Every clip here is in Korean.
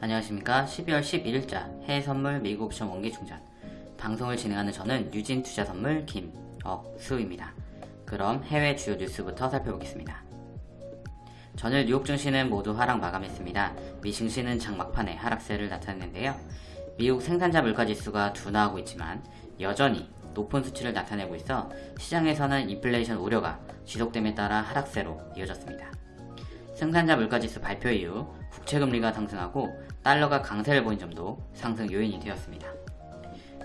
안녕하십니까 12월 11일자 해외 선물 미국 옵션 원기 충전 방송을 진행하는 저는 유진 투자 선물 김억수입니다. 그럼 해외 주요 뉴스부터 살펴보겠습니다. 전일 뉴욕 증시는 모두 하락 마감했습니다. 미 증시는 장 막판에 하락세를 나타냈는데요. 미국 생산자 물가 지수가 둔화하고 있지만 여전히 높은 수치를 나타내고 있어 시장에서는 인플레이션 우려가 지속됨에 따라 하락세로 이어졌습니다. 생산자 물가지수 발표 이후 국채금리가 상승하고 달러가 강세를 보인 점도 상승 요인이 되었습니다.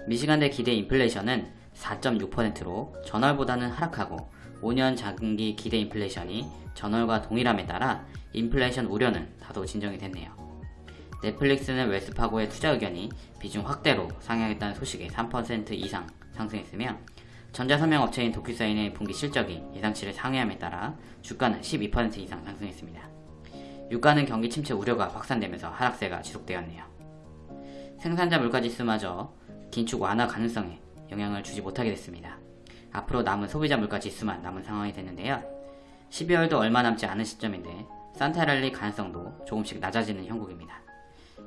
미시간대 기대 인플레이션은 4.6%로 전월보다는 하락하고 5년 장기 기대 인플레이션이 전월과 동일함에 따라 인플레이션 우려는 다소 진정이 됐네요. 넷플릭스는 웰스파고의 투자 의견이 비중 확대로 상향했다는 소식에 3% 이상 상승했으며 전자서명 업체인 도큐사인의 분기 실적이 예상치를 상회함에 따라 주가는 12% 이상 상승했습니다. 유가는 경기 침체 우려가 확산되면서 하락세가 지속되었네요. 생산자 물가지수마저 긴축 완화 가능성에 영향을 주지 못하게 됐습니다. 앞으로 남은 소비자 물가지수만 남은 상황이 됐는데요. 12월도 얼마 남지 않은 시점인데 산타랠리 가능성도 조금씩 낮아지는 형국입니다.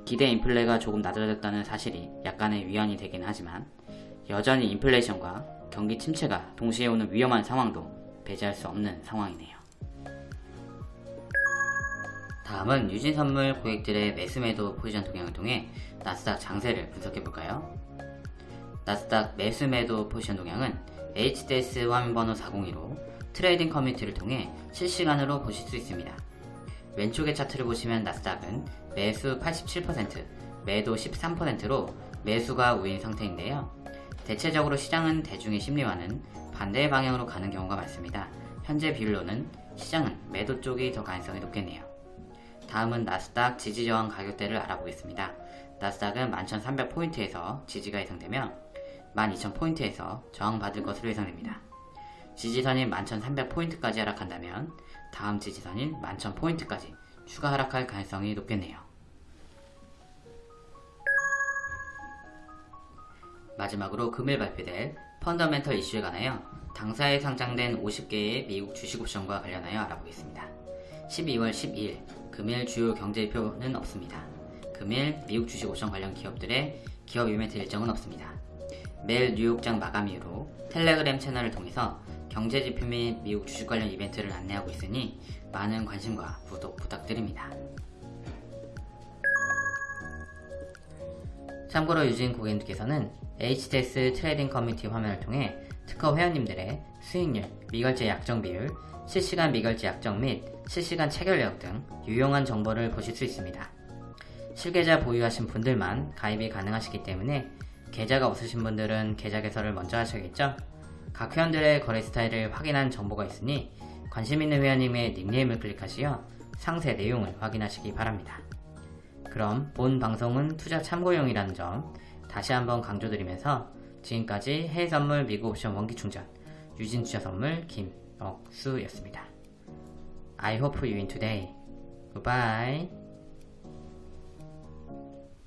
기대 인플레가 조금 낮아졌다는 사실이 약간의 위안이 되긴 하지만 여전히 인플레이션과 경기 침체가 동시에 오는 위험한 상황도 배제할 수 없는 상황이네요. 다음은 유진선물 고객들의 매수매도 포지션 동향을 통해 나스닥 장세를 분석해볼까요? 나스닥 매수매도 포지션 동향은 HTS 화면번호 402로 trading community를 통해 실시간으로 보실 수 있습니다. 왼쪽의 차트를 보시면 나스닥은 매수 87%, 매도 13%로 매수가 우위인 상태인데요. 대체적으로 시장은 대중의 심리와는 반대의 방향으로 가는 경우가 많습니다. 현재 비율로는 시장은 매도 쪽이 더 가능성이 높겠네요. 다음은 나스닥 지지저항 가격대를 알아보겠습니다. 나스닥은 11,300포인트에서 지지가 예상되며 12,000포인트에서 저항받을 것으로 예상됩니다. 지지선인 11,300포인트까지 하락한다면 다음 지지선인 11,000포인트까지 추가 하락할 가능성이 높겠네요. 마지막으로 금일 발표될 펀더멘털 이슈에 관하여 당사에 상장된 50개의 미국 주식 옵션과 관련하여 알아보겠습니다. 12월 12일 금일 주요 경제지표는 없습니다. 금일 미국 주식 옵션 관련 기업들의 기업 이벤트 일정은 없습니다. 매일 뉴욕장 마감 이후로 텔레그램 채널을 통해서 경제지표 및 미국 주식 관련 이벤트를 안내하고 있으니 많은 관심과 구독 부탁드립니다. 참고로 유진 고객님께서는 HTS trading community 화면을 통해 특허 회원님들의 수익률, 미결제 약정 비율, 실시간 미결제 약정 및 실시간 체결 내역 등 유용한 정보를 보실 수 있습니다. 실계좌 보유하신 분들만 가입이 가능하시기 때문에 계좌가 없으신 분들은 계좌 개설을 먼저 하셔야겠죠? 각 회원들의 거래 스타일을 확인한 정보가 있으니 관심 있는 회원님의 닉네임을 클릭하시어 상세 내용을 확인하시기 바랍니다. 그럼 본 방송은 투자 참고용이라는 점 다시 한번 강조드리면서 지금까지 해외선물 미국 옵션 원기충전 유진투자선물 김억수였습니다. I hope you win today. Goodbye.